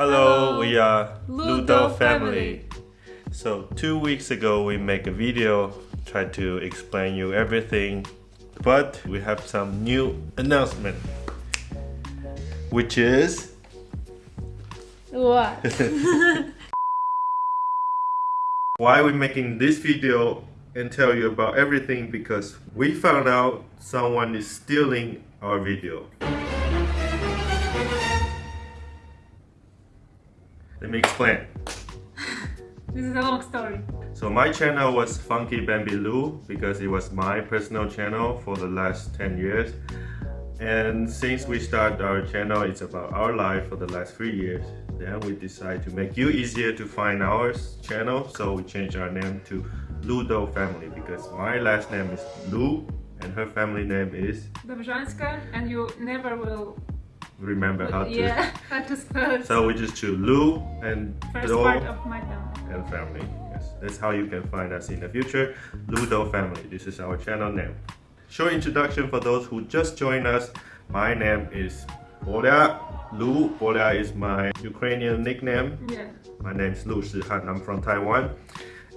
Hello, we are Ludo family. So two weeks ago we make a video try to explain you everything, but we have some new announcement, which is What? why we're making this video and tell you about everything because we found out someone is stealing our video. Let me explain. this is a long story. So my channel was Funky Bambi Lou because it was my personal channel for the last 10 years. And since we started our channel, it's about our life for the last three years. Then we decided to make you easier to find our channel. So we changed our name to Ludo Family because my last name is Lu and her family name is, Dobrzanska, and you never will. Remember how to. Yeah, how to spell it. So we just choose Lu and First Do part of my family. and family. Yes, that's how you can find us in the future. Ludo family. This is our channel name. Short introduction for those who just joined us. My name is Bolia. Lu Bolia is my Ukrainian nickname. Yeah. My name is Lu Shihan. I'm from Taiwan.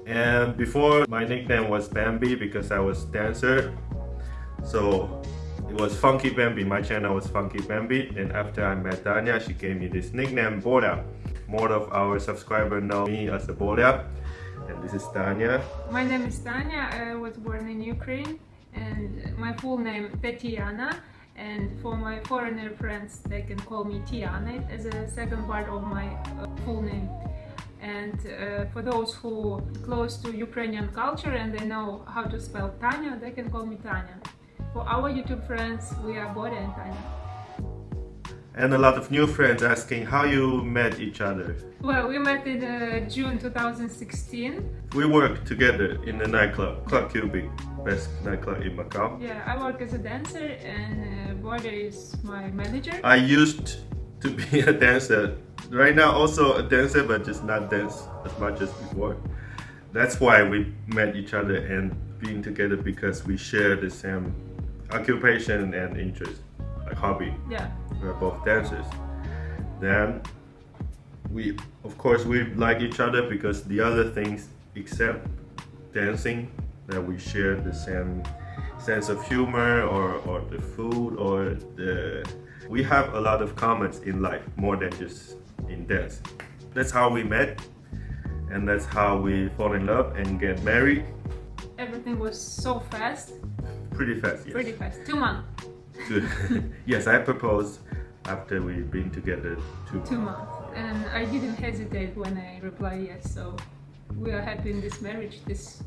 And before my nickname was Bambi because I was dancer. So it was Funky Bambi. My channel was Funky Bambi. And after I met Danya, she gave me this nickname Bolia. More of our subscribers know me as a Bolia. And this is Danya. My name is Tanya. I was born in Ukraine, and my full name Tatiana. And for my foreigner friends, they can call me Tiana as a second part of my uh, full name. And uh, for those who close to Ukrainian culture and they know how to spell Tanya, they can call me Tanya. For our YouTube friends, we are Borya and Tanya. And a lot of new friends asking how you met each other. Well, we met in uh, June 2016. We worked together in the nightclub, Club Cubic, best nightclub in Macau. Yeah, I work as a dancer and uh, Borya is my manager. I used to be a dancer. Right now also a dancer, but just not dance as much as before. That's why we met each other and being together because we share the same occupation and interest, like hobby. Yeah, We're both dancers. Then we, of course, we like each other because the other things except dancing that we share the same sense of humor or, or the food or the we have a lot of comments in life more than just in dance that's how we met and that's how we fall in love and get married everything was so fast, pretty fast yes pretty fast. Two months, yes i proposed after we've been together two, two months. And I didn't hesitate when I replied yes, so we are happy in this marriage this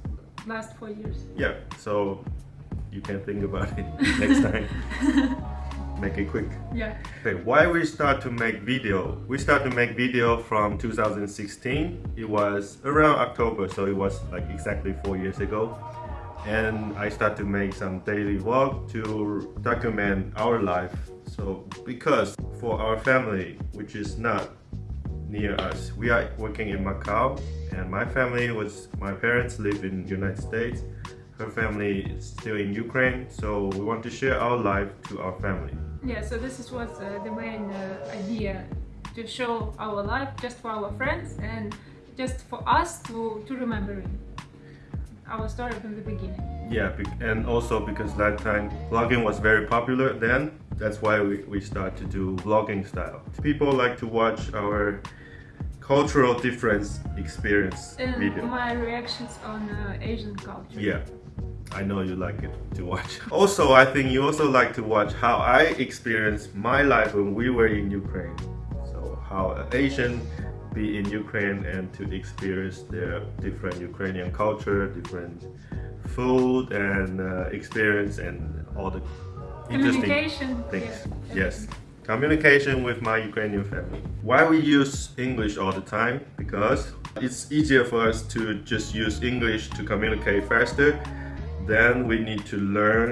last four years. Yeah, so you can think about it next time. make it quick. Yeah, Okay, why we start to make video? We start to make video from 2016. It was around October, so it was like exactly four years ago. And I start to make some daily vlog to document our life. So because for our family, which is not near us, we are working in Macau, and my family was my parents live in United States. Her family is still in Ukraine, so we want to share our life to our family. yeah. So this is was uh, the main uh, idea to show our life just for our friends and just for us to to remember it. Our story from the beginning. Yeah, and also because that time vlogging was very popular then, that's why we, we start to do vlogging style. People like to watch our cultural difference experience And video. my reactions on uh, Asian culture. Yeah, I know you like it to watch. Also, I think you also like to watch how I experienced my life when we were in Ukraine. So how Asian be in Ukraine and to experience their different Ukrainian culture, different food and uh, experience and all the interesting Communication. things. yeah, yes. Communication with my Ukrainian family. Why we use English all the time? Because it's easier for us to just use English to communicate faster. Then we need to learn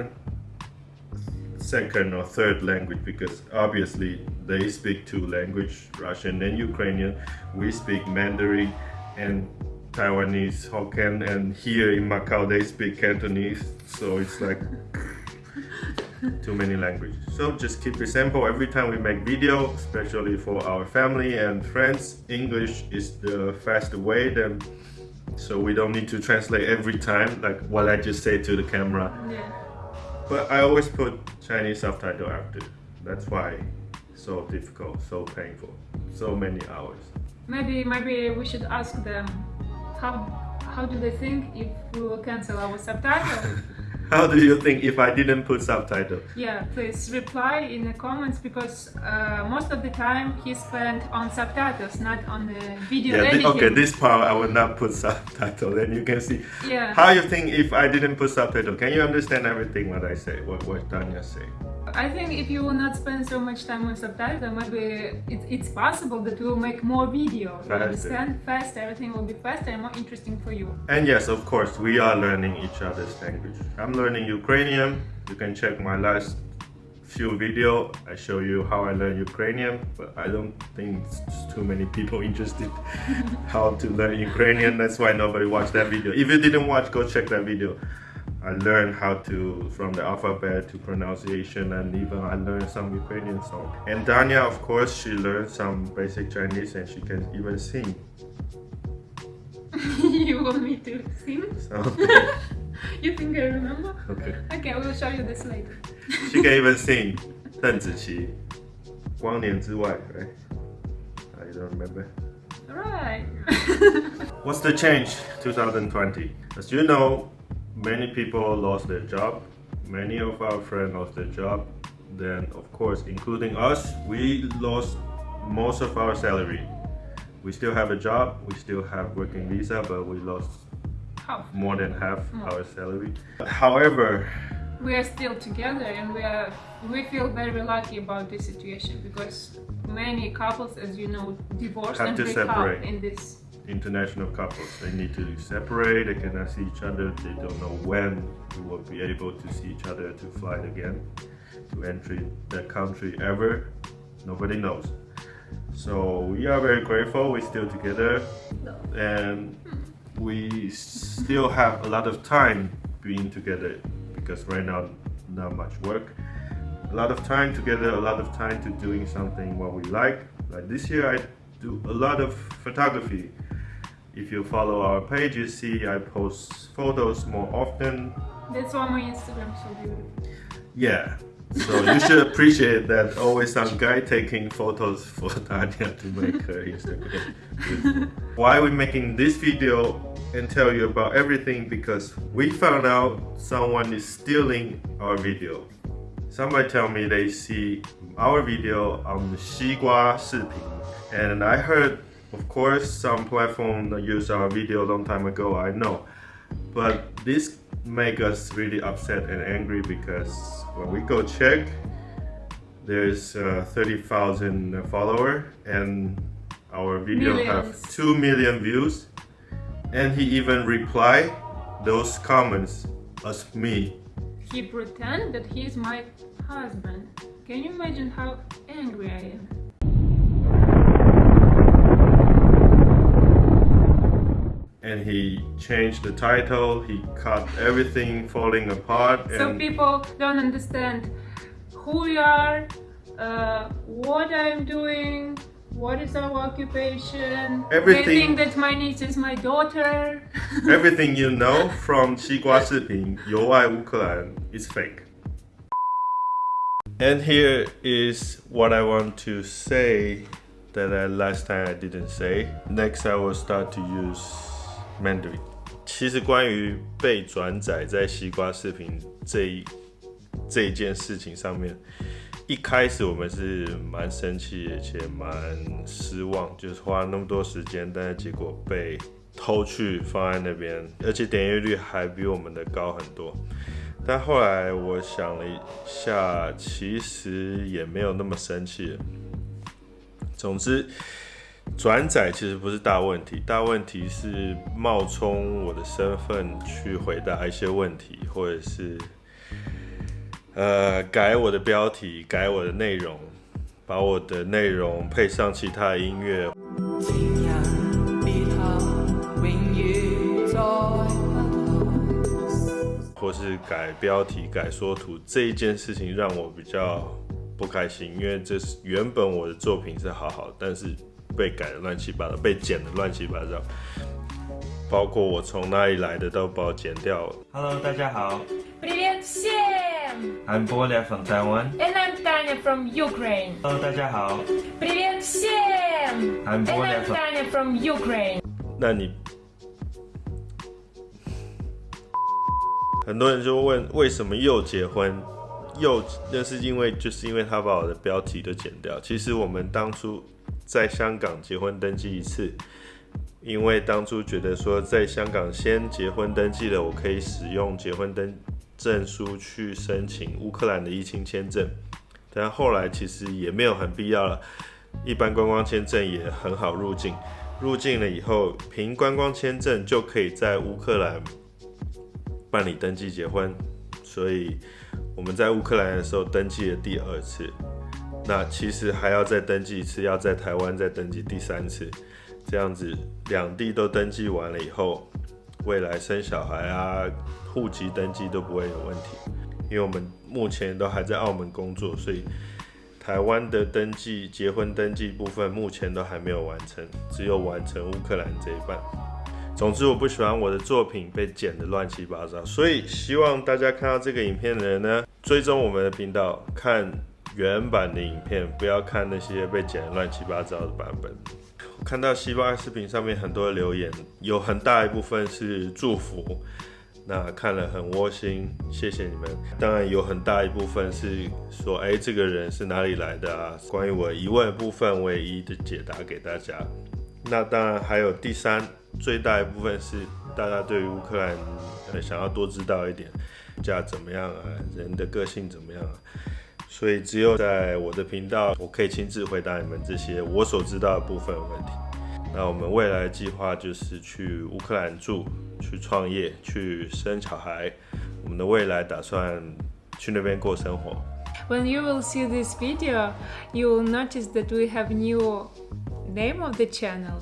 second or third language because obviously they speak two language, Russian and Ukrainian. We speak Mandarin and Taiwanese, Hokkien, and here in Macau they speak Cantonese. So it's like too many languages. So just keep it simple. Every time we make video, especially for our family and friends, English is the fast way. Then, so we don't need to translate every time, like what I just say to the camera. Yeah. But I always put Chinese subtitle after. That's why so difficult, so painful, so many hours. Maybe maybe we should ask them how how do they think if we will cancel our subtitle? How do you think if I didn't put subtitle? yeah, please reply in the comments because uh, most of the time he spent on subtitles, not on the video Yeah, editing. okay, this part I will not put subtitle. Then you can see Yeah. how you think if I didn't put subtitle. Can you understand everything what I say? What what Tanya say? I think if you will not spend so much time on subtitles, maybe it, it's possible that we will make more video. You Faster. understand? Faster, everything will be faster and more interesting for you. And yes, of course, we are learning each other's language. I'm learning Ukrainian. You can check my last few video. I show you how I learn Ukrainian, but I don't think it's too many people interested how to learn Ukrainian. That's why nobody watched that video. If you didn't watch, go check that video. I learned how to from the alphabet to pronunciation and even I learned some Ukrainian song. And Danya, of course, she learned some basic Chinese and she can even sing. you want me to sing? So You think I remember? okay. Okay, we will show you this later. She can even sing 邓紫棋，光年之外, right? I don't remember. Right. What's the change 2020? As you know, many people lost their job. Many of our friends lost their job. Then, of course, including us, we lost most of our salary. We still have a job, we still have working visa, but we lost How? more than half hmm. our salary. However, We are still together and we are we feel very lucky about this situation because many couples, as you know, divorce Have and to break separate. up in this. International couples. They need to separate, they cannot see each other, they don't know when we will be able to see each other to fly again, to enter that country ever. Nobody knows. So we are very grateful we're still together and we still have a lot of time being together because right now not much work. A lot of time together, a lot of time to doing something what we like. Like this year I do a lot of photography. If you follow our page, you see I post photos more often. That's why my Instagram so beautiful. Yeah. So you should appreciate that always some guy taking photos for Tanya to make her Instagram beautiful. Why we making this video and tell you about everything because we found out someone is stealing our video. Somebody tell me they see our video on Xigua Shiping and I heard of course some platform that use our video a long time ago I know but this make us really upset and angry because when we go check there's uh, 30,000 follower and our video Millions. have 2 million views and he even reply those comments as me He pretend that he is my husband. Can you imagine how angry I am? and he changed the title he cut everything falling apart So and people don't understand who we are, uh, what I'm doing, what is our occupation. Everything- They think that my niece is my daughter. everything you know from 西瓜视频由爱乌克兰 is fake and here is what I want to say that I, last time I didn't say next I will start to use Mandy，其实关于被转载在西瓜视频这一这一件事情上面，一开始我们是蛮生气，而且蛮失望，就是花了那么多时间，但是结果被偷去放在那边，而且点阅率还比我们的高很多。但后来我想了一下，其实也没有那么生气。总之，转载其实不是大问题，大问题是冒充我的身份去回答一些问题，或者是呃改我的标题、改我的内容，把我的内容配上其他的音乐，或是改标题、改缩图这一件事情，让我比较不开心，因为这是原本我的作品是好好，但是被改的乱七八糟，被剪的乱七八糟，包括我从哪里来的都把我剪掉。Hello，大家好 Привет всем! ，I'm Bolia from Taiwan。 And I'm Tanya from Ukraine. Hello，大家好 Привет всем! I'm And Bolia I'm from Tanya from Ukraine. 那你很多人就问为什么又结婚？又那是因为就是因为他把我的标题都剪掉。其实我们当初 在香港结婚登记一次，因为当初觉得说在香港先结婚登记了，我可以使用结婚登证书去申请乌克兰的疫情签证，但后来其实也没有很必要了。一般观光签证也很好入境，入境了以后，凭观光签证就可以在乌克兰办理登记结婚，所以我们在乌克兰的时候登记了第二次，那其实还要再登记一次，要在台湾再登记第三次，这样子两地都登记完了以后，未来生小孩啊、户籍登记都不会有问题，因为我们目前都还在澳门工作，所以。台湾的登记结婚登记部分目前都还没有完成，只有完成乌克兰这一半。总之，我不喜欢我的作品被剪得乱七八糟，所以希望大家看到这个影片的人呢，追踪我们的频道，看原版的影片，不要看那些被剪得乱七八糟的版本。我看到西巴视频上面很多留言，有很大一部分是祝福。那看了很窝心，谢谢你们。当然有很大一部分是说，哎，这个人是哪里来的啊？关于我疑问部分，我也一一的解答给大家。那当然还有第三最大一部分是大家对于乌克兰呃想要多知道一点，家怎么样啊，人的个性怎么样啊？所以只有在我的频道，我可以亲自回答你们这些我所知道的部分的问题。那我们未来的计划就是去乌克兰住，去创业，去生小孩。我们的未来打算去那边过生活。 When you will see this video, you will notice that we have new name of the channel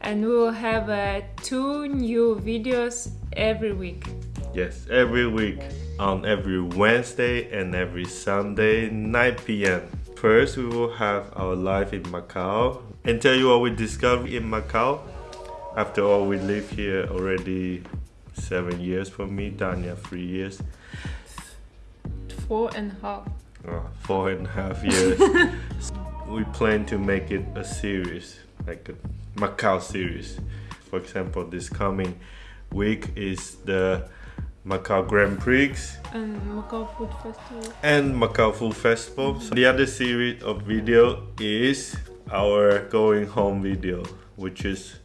and we will have uh, two new videos every week. Yes, every week on every Wednesday and every Sunday, 9 p.m. First, we will have our life in Macau and tell you what we discovered in Macau. After all, we live here already seven years for me, Tanya, three years. Four and a half. uh, four and a half years. we plan to make it a series, like a Macau series. For example, this coming week is the Macau Grand Prix And Macau Food Festival. and Macau Food Festival. So the other series of video is our going home video, which is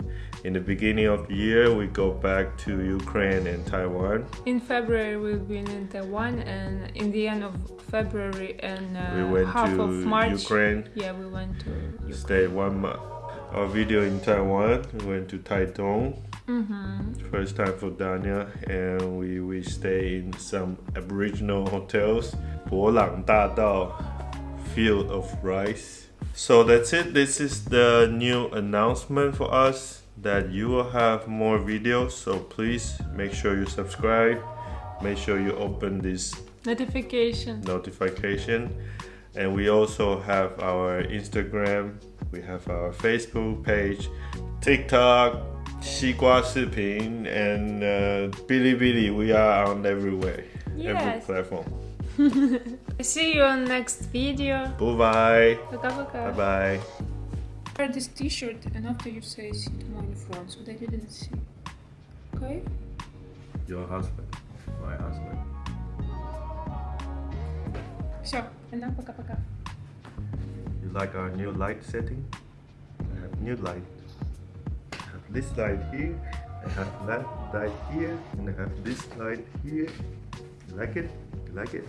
in the beginning of the year we go back to Ukraine and Taiwan. In February we've been in Taiwan and in the end of February and uh, we went half to of March. Ukraine. Yeah, we went to Ukraine. stay one month. Our video in Taiwan, we went to Taitung, Mm-hmm. First time for Dania, and we we stay in some Aboriginal hotels. 伯朗大道 field of rice. So that's it. This is the new announcement for us that you will have more videos. So please make sure you subscribe. Make sure you open this notification. Notification. And we also have our Instagram. We have our Facebook page, TikTok, Xigua Siping and uh, Bilibili. We are on everywhere, yes. every platform. See you on next video. Bye bye. Bye bye. Wear this T-shirt, and after you say see tomorrow in France, but I didn't see. Okay. Your husband, my husband. Все, and now пока пока. You like our new light setting? Uh, new light. This light here. I have that light here, and I have this light here. You like it? You like it?